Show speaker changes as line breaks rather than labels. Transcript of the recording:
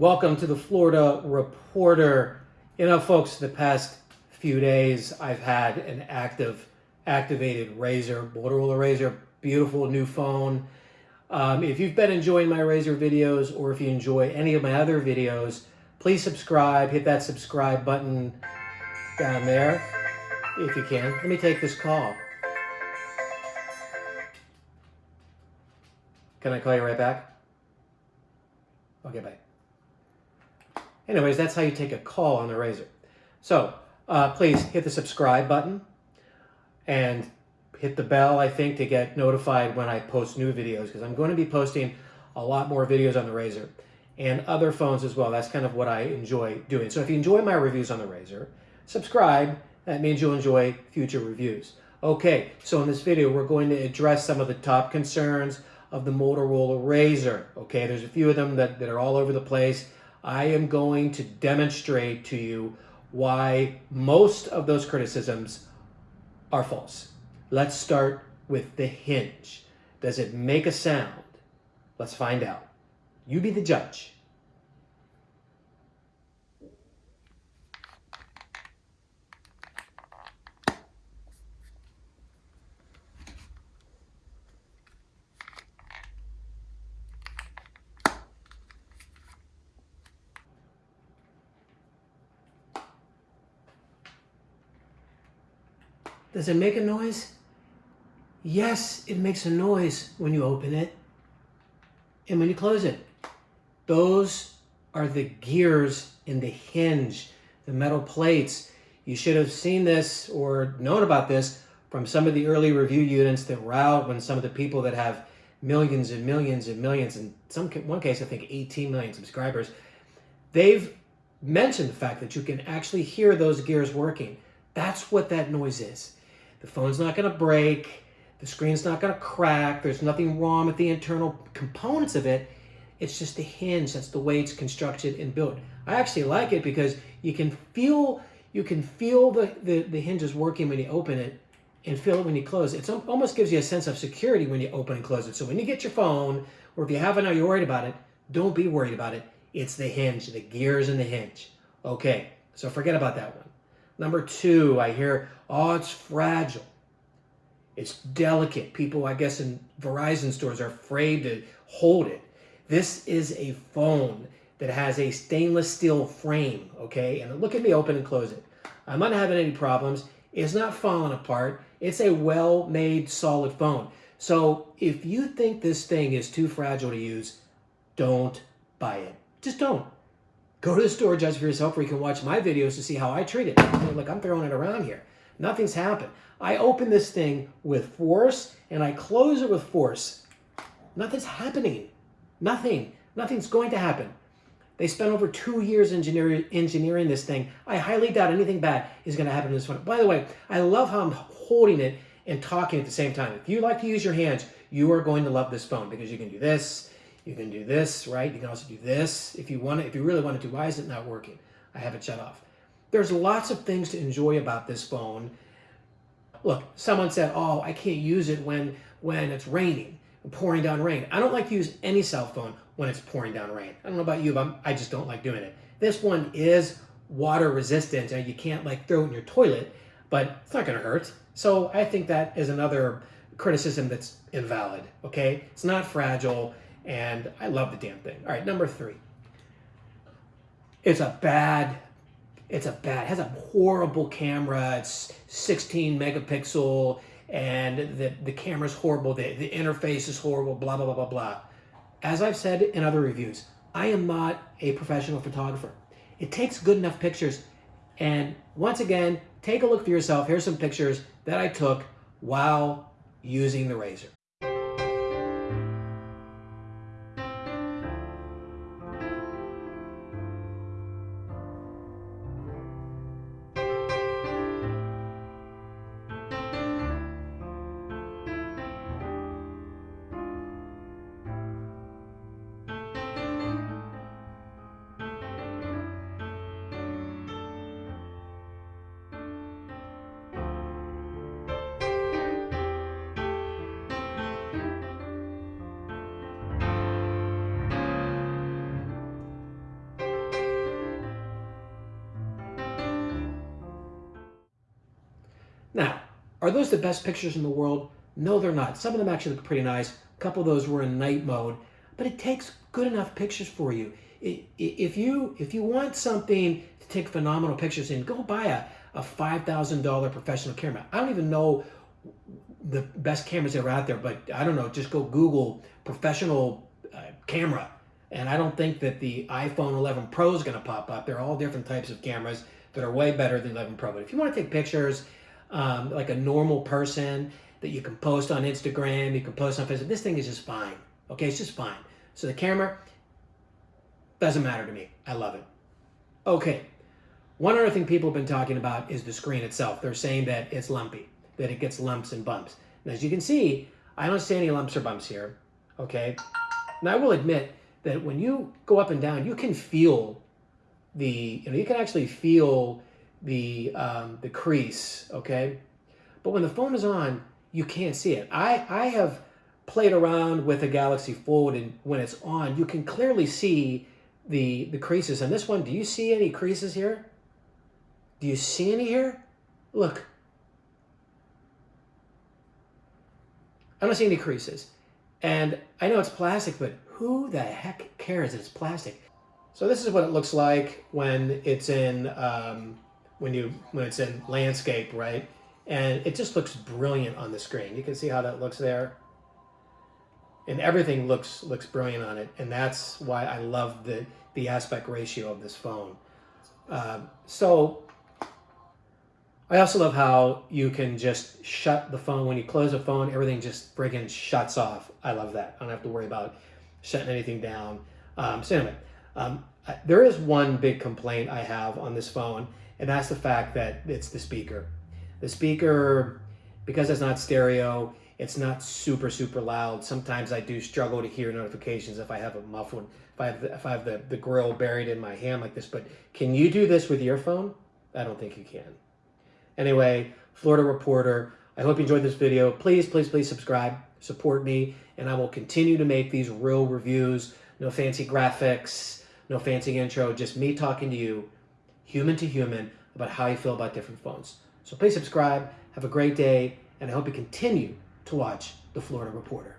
Welcome to the Florida Reporter. You know, folks, the past few days I've had an active, activated Razr, Motorola Razr, beautiful new phone. Um, if you've been enjoying my Razr videos or if you enjoy any of my other videos, please subscribe. Hit that subscribe button down there if you can. Let me take this call. Can I call you right back? Okay, bye. Anyways, that's how you take a call on the Razr. So uh, please hit the subscribe button and hit the bell, I think, to get notified when I post new videos because I'm going to be posting a lot more videos on the Razr and other phones as well. That's kind of what I enjoy doing. So if you enjoy my reviews on the Razr, subscribe. That means you'll enjoy future reviews. Okay, so in this video, we're going to address some of the top concerns of the Motorola Razr. Okay, there's a few of them that, that are all over the place. I am going to demonstrate to you why most of those criticisms are false. Let's start with the hinge. Does it make a sound? Let's find out. You be the judge. Does it make a noise? Yes, it makes a noise when you open it and when you close it. Those are the gears in the hinge, the metal plates. You should have seen this or known about this from some of the early review units that were out when some of the people that have millions and millions and millions, in some one case I think 18 million subscribers, they've mentioned the fact that you can actually hear those gears working. That's what that noise is. The phone's not going to break. The screen's not going to crack. There's nothing wrong with the internal components of it. It's just the hinge. That's the way it's constructed and built. I actually like it because you can feel you can feel the, the, the hinges working when you open it and feel it when you close it. It almost gives you a sense of security when you open and close it. So when you get your phone, or if you haven't or you're worried about it, don't be worried about it. It's the hinge, the gears in the hinge. Okay, so forget about that one. Number two, I hear, oh, it's fragile. It's delicate. People, I guess, in Verizon stores are afraid to hold it. This is a phone that has a stainless steel frame, okay? And look at me open and close it. I'm not having any problems. It's not falling apart. It's a well-made, solid phone. So if you think this thing is too fragile to use, don't buy it. Just don't. Go to the store, judge for yourself, where you can watch my videos to see how I treat it. Look, I'm throwing it around here. Nothing's happened. I open this thing with force and I close it with force. Nothing's happening. Nothing. Nothing's going to happen. They spent over two years engineering, engineering this thing. I highly doubt anything bad is going to happen to this phone. By the way, I love how I'm holding it and talking at the same time. If you like to use your hands, you are going to love this phone because you can do this, you can do this, right? You can also do this if you want it, if you really wanted to. Why is it not working? I have it shut off. There's lots of things to enjoy about this phone. Look, someone said, oh, I can't use it when, when it's raining, pouring down rain. I don't like to use any cell phone when it's pouring down rain. I don't know about you, but I'm, I just don't like doing it. This one is water resistant and you can't like throw it in your toilet, but it's not gonna hurt. So I think that is another criticism that's invalid, okay? It's not fragile and I love the damn thing. All right, number three. It's a bad, it's a bad, it has a horrible camera. It's 16 megapixel and the, the camera's horrible. The, the interface is horrible, blah, blah, blah, blah, blah. As I've said in other reviews, I am not a professional photographer. It takes good enough pictures. And once again, take a look for yourself. Here's some pictures that I took while using the Razr. Are those the best pictures in the world? No, they're not. Some of them actually look pretty nice. A couple of those were in night mode, but it takes good enough pictures for you. If you if you want something to take phenomenal pictures in, go buy a, a $5,000 professional camera. I don't even know the best cameras that are out there, but I don't know, just go Google professional uh, camera. And I don't think that the iPhone 11 Pro is going to pop up. There are all different types of cameras that are way better than 11 Pro. But if you want to take pictures um, like a normal person that you can post on Instagram, you can post on Facebook, this thing is just fine. Okay, it's just fine. So the camera doesn't matter to me. I love it. Okay, one other thing people have been talking about is the screen itself. They're saying that it's lumpy, that it gets lumps and bumps. And as you can see, I don't see any lumps or bumps here, okay? Now I will admit that when you go up and down, you can feel the, you know, you can actually feel the, um, the crease, okay? But when the phone is on, you can't see it. I, I have played around with a Galaxy Fold and when it's on, you can clearly see the, the creases. And this one, do you see any creases here? Do you see any here? Look. I don't see any creases. And I know it's plastic, but who the heck cares it's plastic? So this is what it looks like when it's in um, when you when it's in landscape, right? And it just looks brilliant on the screen. You can see how that looks there. And everything looks looks brilliant on it. And that's why I love the, the aspect ratio of this phone. Uh, so I also love how you can just shut the phone. When you close the phone, everything just friggin' shuts off. I love that. I don't have to worry about shutting anything down. Um, so anyway, um, there is one big complaint I have on this phone, and that's the fact that it's the speaker. The speaker, because it's not stereo, it's not super, super loud. Sometimes I do struggle to hear notifications if I have a muffled, if I have, the, if I have the, the grill buried in my hand like this. But can you do this with your phone? I don't think you can. Anyway, Florida Reporter, I hope you enjoyed this video. Please, please, please subscribe, support me, and I will continue to make these real reviews. No fancy graphics, no fancy intro, just me talking to you, human to human, about how you feel about different phones. So please subscribe, have a great day, and I hope you continue to watch the Florida Reporter.